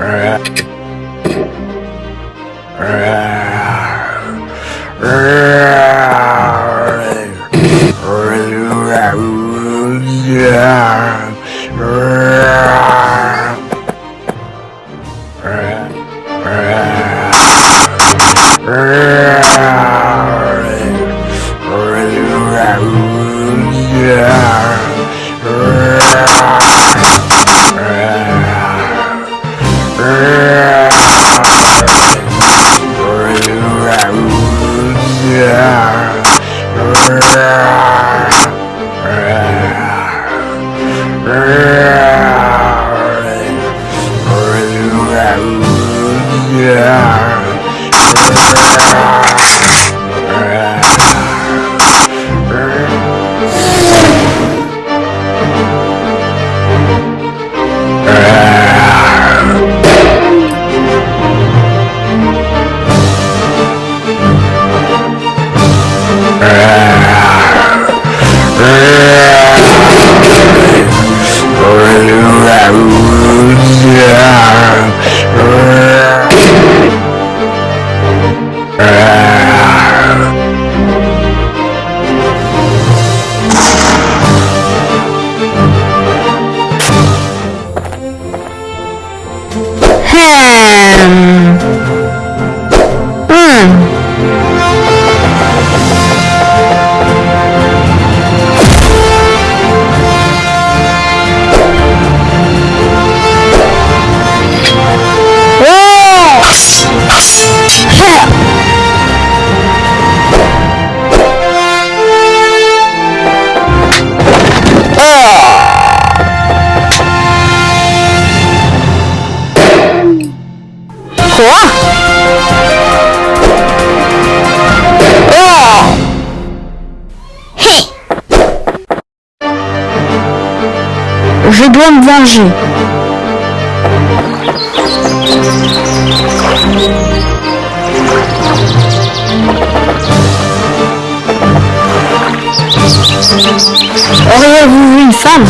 Yeah. Dois me venger. Auriez-vous vu une femme?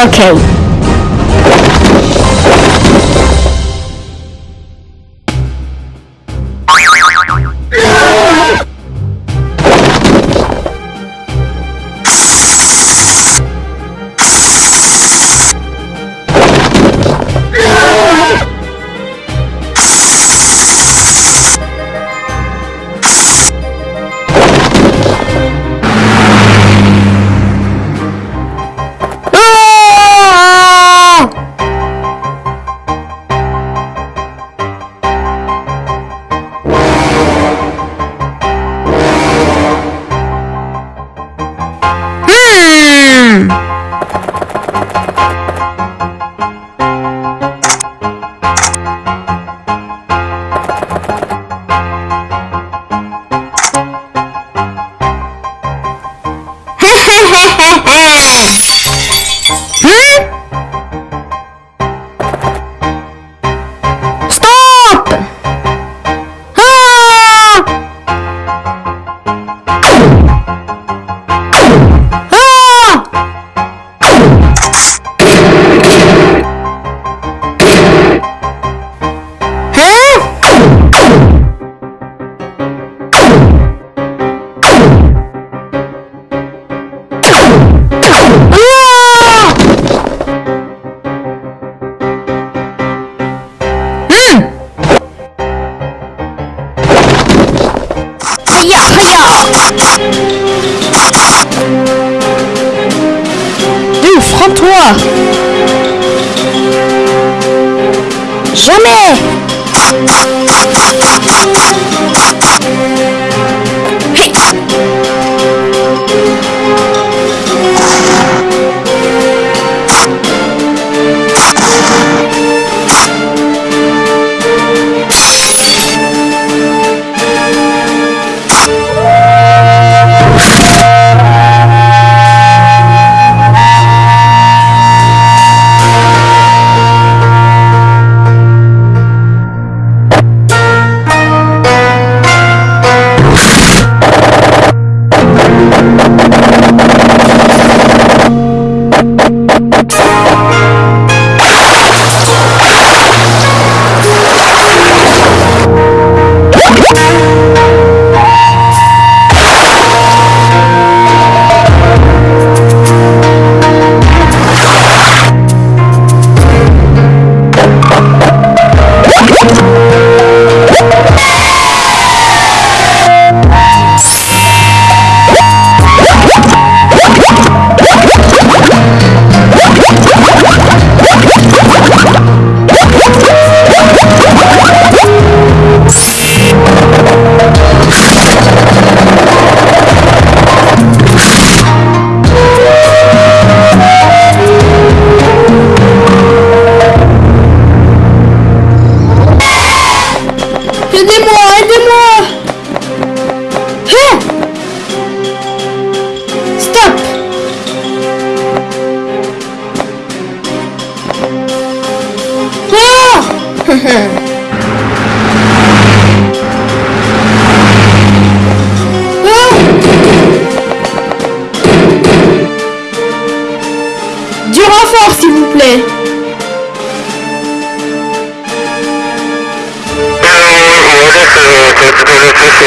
Okay. Rends-toi. Jamais.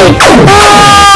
啊！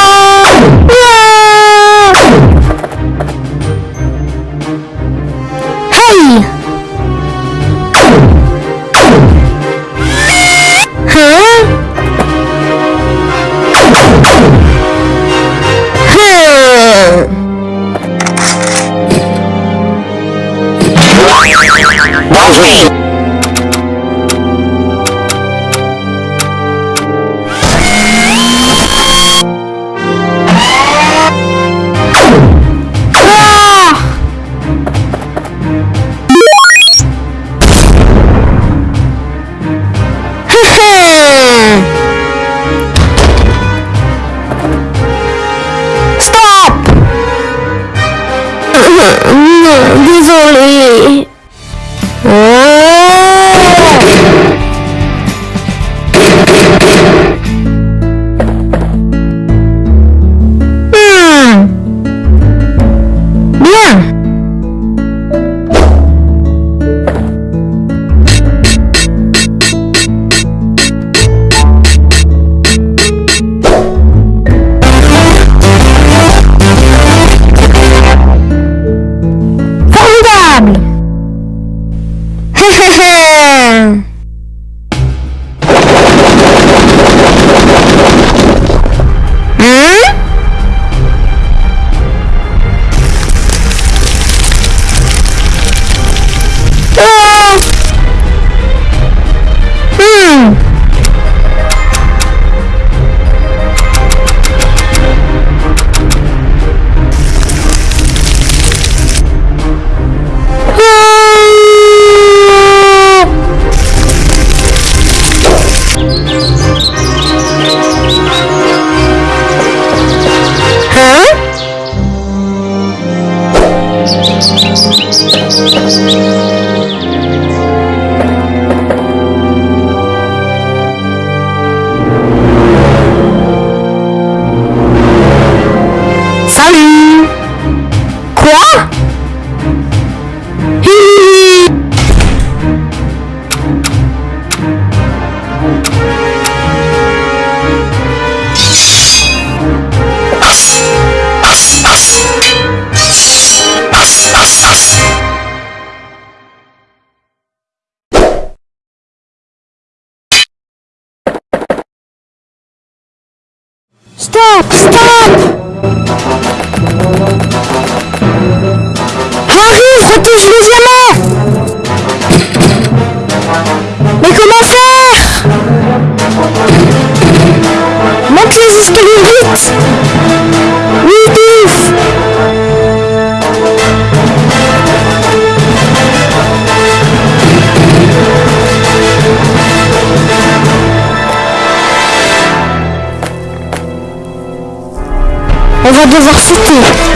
Stop devoir sauter